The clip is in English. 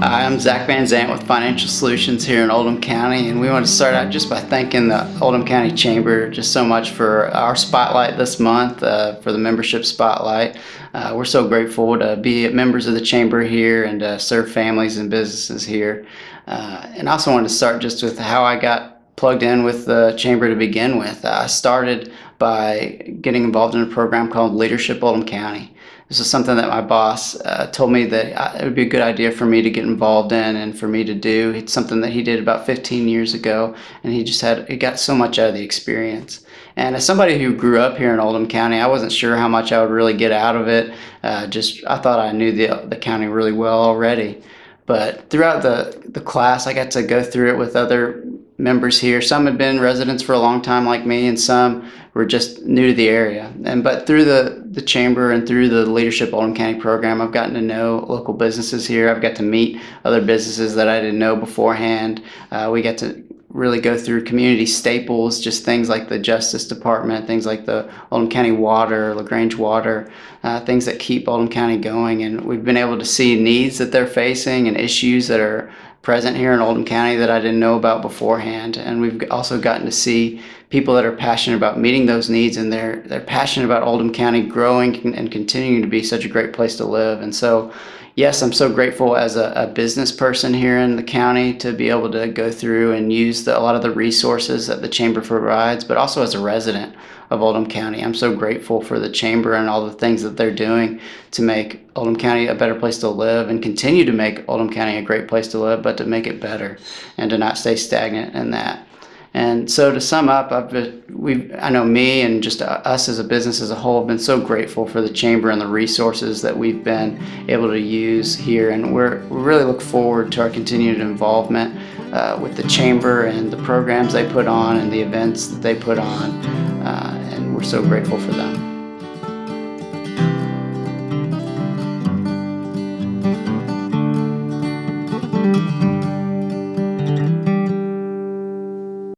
Hi, I'm Zach Van Zant with Financial Solutions here in Oldham County, and we want to start out just by thanking the Oldham County Chamber just so much for our spotlight this month, uh, for the membership spotlight. Uh, we're so grateful to be members of the Chamber here and uh, serve families and businesses here. Uh, and I also wanted to start just with how I got plugged in with the Chamber to begin with. I started by getting involved in a program called Leadership Oldham County. This is something that my boss uh, told me that uh, it would be a good idea for me to get involved in and for me to do. It's something that he did about 15 years ago, and he just had he got so much out of the experience. And as somebody who grew up here in Oldham County, I wasn't sure how much I would really get out of it. Uh, just I thought I knew the the county really well already. But throughout the, the class, I got to go through it with other members here. Some had been residents for a long time like me and some were just new to the area. And but through the, the chamber and through the Leadership Oldham County program, I've gotten to know local businesses here. I've got to meet other businesses that I didn't know beforehand. Uh, we get to really go through community staples, just things like the Justice Department, things like the Oldham County Water, LaGrange Water, uh, things that keep Oldham County going. And we've been able to see needs that they're facing and issues that are present here in Oldham County that I didn't know about beforehand. And we've also gotten to see people that are passionate about meeting those needs and they're, they're passionate about Oldham County growing and continuing to be such a great place to live. And so, yes, I'm so grateful as a, a business person here in the county to be able to go through and use the, a lot of the resources that the Chamber provides, but also as a resident of Oldham County. I'm so grateful for the Chamber and all the things that they're doing to make Oldham County a better place to live and continue to make Oldham County a great place to live, but to make it better and to not stay stagnant in that. And so to sum up, we I know me and just us as a business as a whole have been so grateful for the chamber and the resources that we've been able to use here, and we're we really look forward to our continued involvement uh, with the chamber and the programs they put on and the events that they put on, uh, and we're so grateful for them.